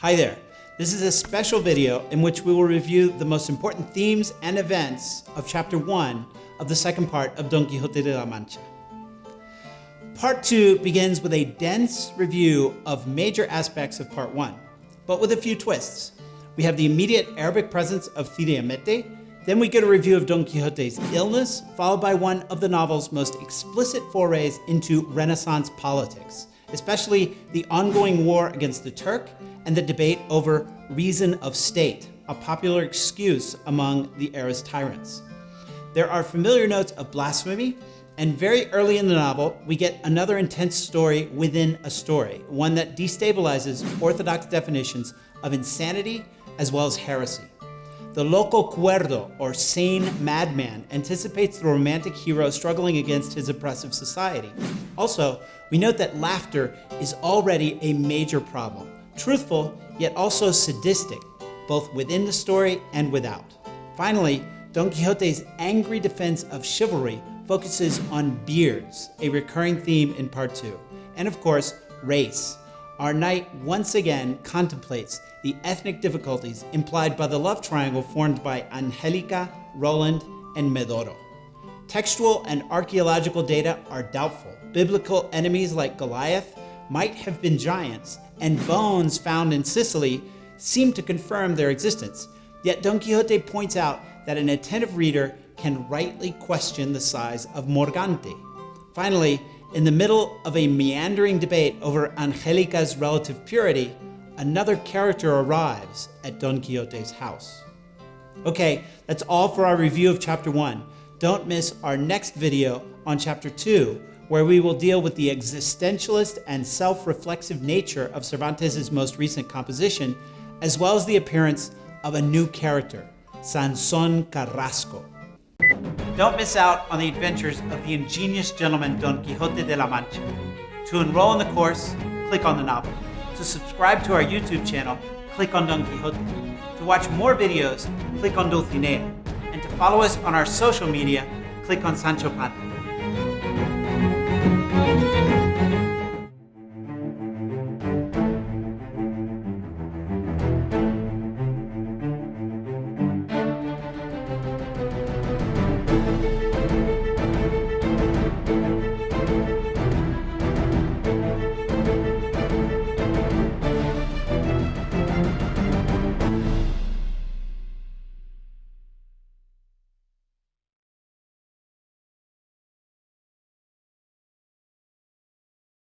Hi there. This is a special video in which we will review the most important themes and events of chapter 1 of the second part of Don Quixote de la Mancha. Part 2 begins with a dense review of major aspects of part 1, but with a few twists. We have the immediate Arabic presence of Cide Hamete, then we get a review of Don Quixote's illness, followed by one of the novel's most explicit forays into Renaissance politics, especially the ongoing war against the Turk and the debate over reason of state, a popular excuse among the era's tyrants. There are familiar notes of blasphemy, and very early in the novel, we get another intense story within a story, one that destabilizes orthodox definitions of insanity as well as heresy. The loco cuerdo, or sane madman, anticipates the romantic hero struggling against his oppressive society. Also, we note that laughter is already a major problem, truthful, yet also sadistic, both within the story and without. Finally, Don Quixote's angry defense of chivalry focuses on beards, a recurring theme in part two, and of course, race. Our knight once again contemplates the ethnic difficulties implied by the love triangle formed by Angelica, Roland, and Medoro. Textual and archaeological data are doubtful. Biblical enemies like Goliath might have been giants, and bones found in Sicily seem to confirm their existence. Yet Don Quixote points out that an attentive reader can rightly question the size of Morgante. Finally, in the middle of a meandering debate over Angelica's relative purity, another character arrives at Don Quixote's house. Okay, that's all for our review of chapter 1. Don't miss our next video on chapter 2, where we will deal with the existentialist and self-reflexive nature of Cervantes' most recent composition, as well as the appearance of a new character, Sanson Carrasco. Don't miss out on the adventures of the ingenious gentleman Don Quixote de la Mancha. To enroll in the course, click on the novel. To subscribe to our YouTube channel, click on Don Quixote. To watch more videos, click on Dulcinea. And to follow us on our social media, click on Sancho Panza.